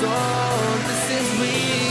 soul, this is real.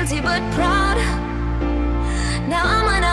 Guilty but proud. Now I'm an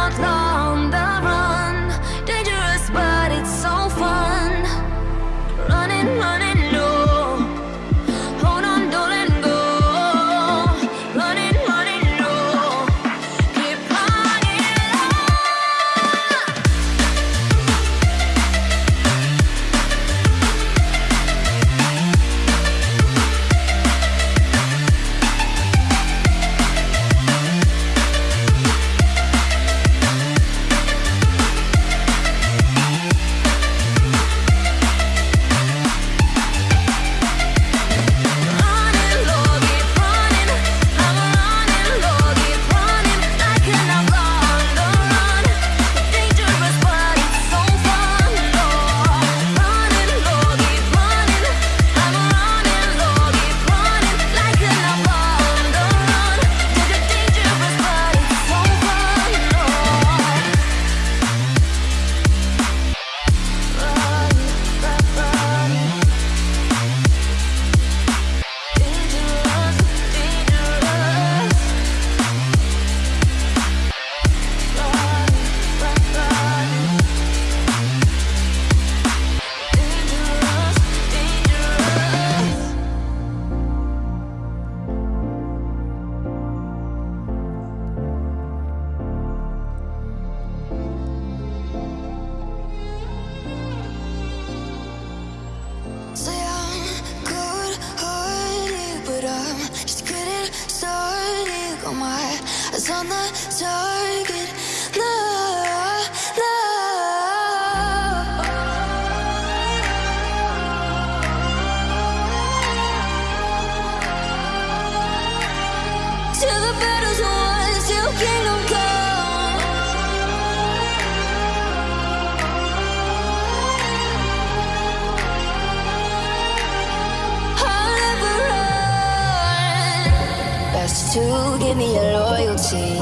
give me your loyalty.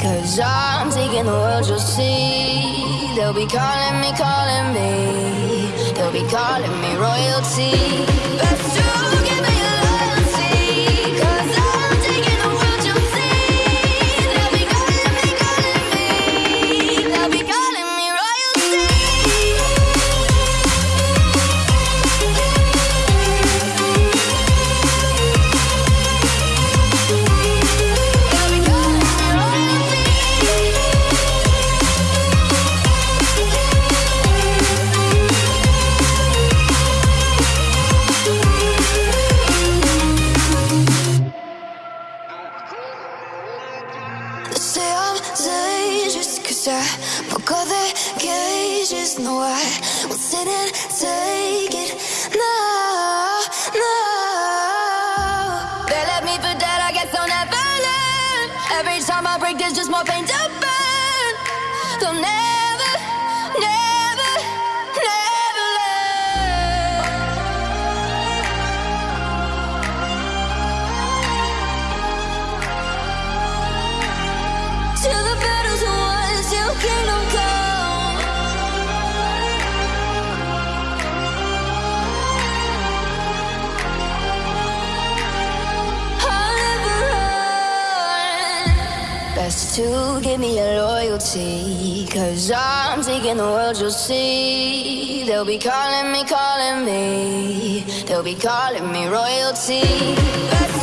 Cause I'm taking the world, you'll see. They'll be calling me, calling me. They'll be calling me royalty. see. Cause I'm taking the world, you'll see. They'll be calling me, calling me. They'll be calling me royalty. Let's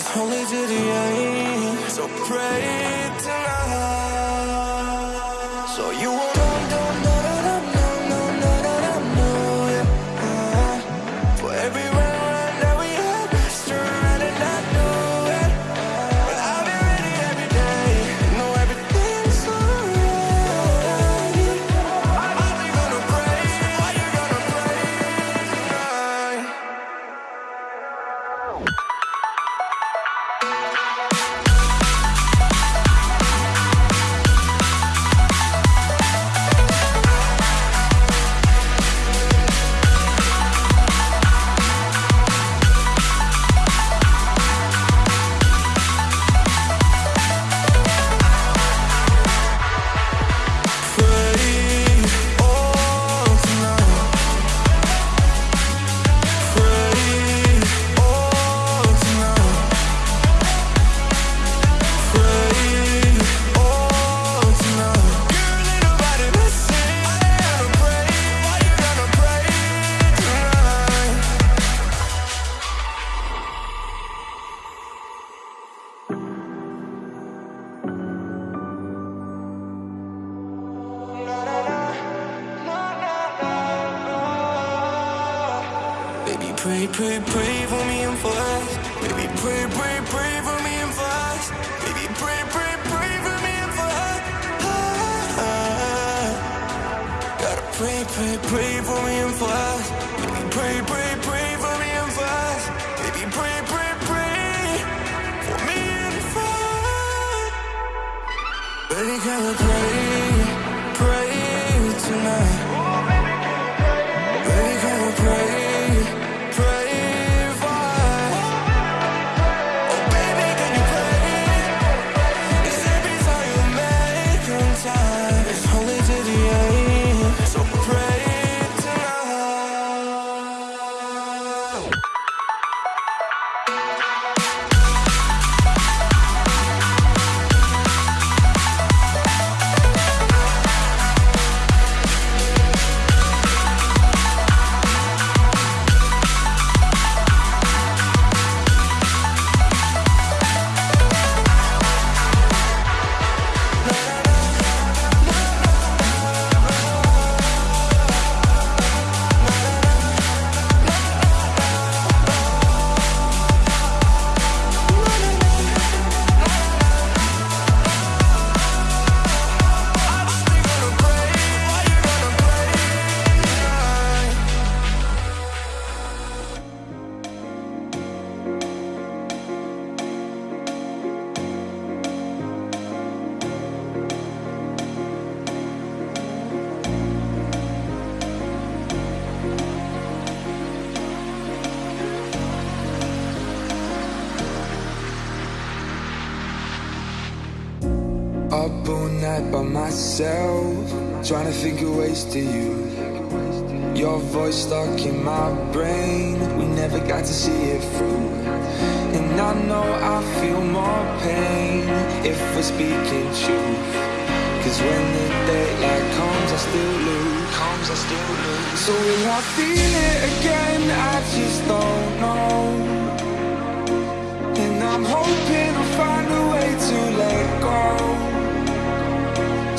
It's only to the end, so pray tonight.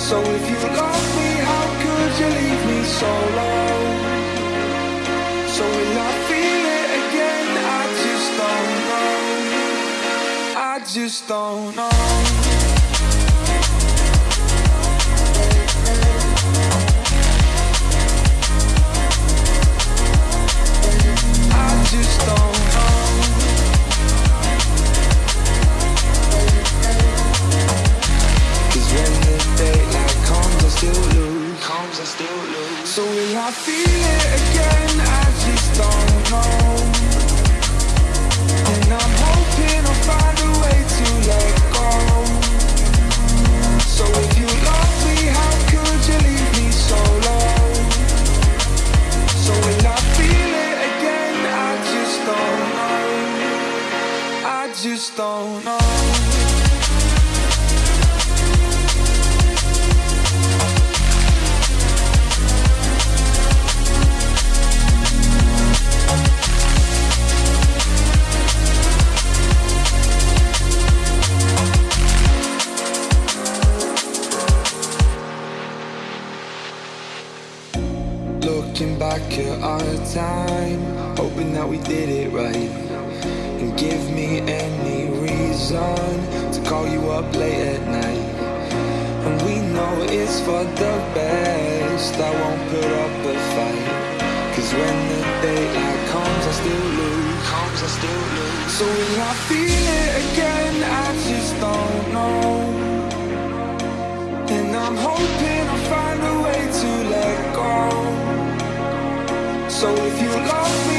So if you love me, how could you leave me so low? So when I feel it again, I just don't know. I just don't know. just don't know Cause when the day still lose. Comes, I still lose. So will I feel it again? I just don't know And I'm hoping I'll find a way to let go. So if you love up late at night. And we know it's for the best. I won't put up a fight. Cause when the daylight comes I still lose. Comes I still lose. So will I feel it again? I just don't know. And I'm hoping I'll find a way to let go. So if you love me,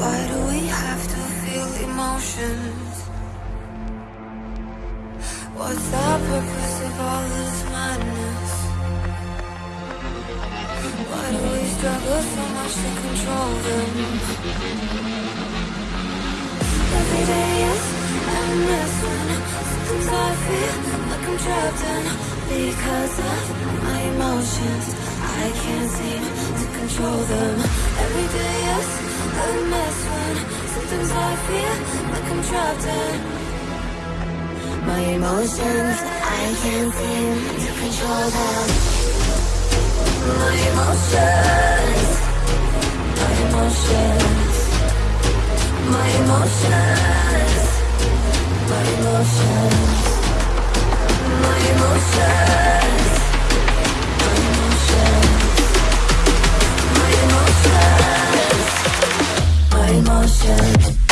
Why do we have to feel emotions? What's the purpose of all this madness? Why do we struggle so much to control them? Every day is I feel like I'm trapped in Because of my emotions I can't seem to control them. Every day is a mess when sometimes I feel like I'm trapped in my emotions. I can't seem to control them. My emotions, my emotions, my emotions, my emotions, my emotions, emotions, my emotions,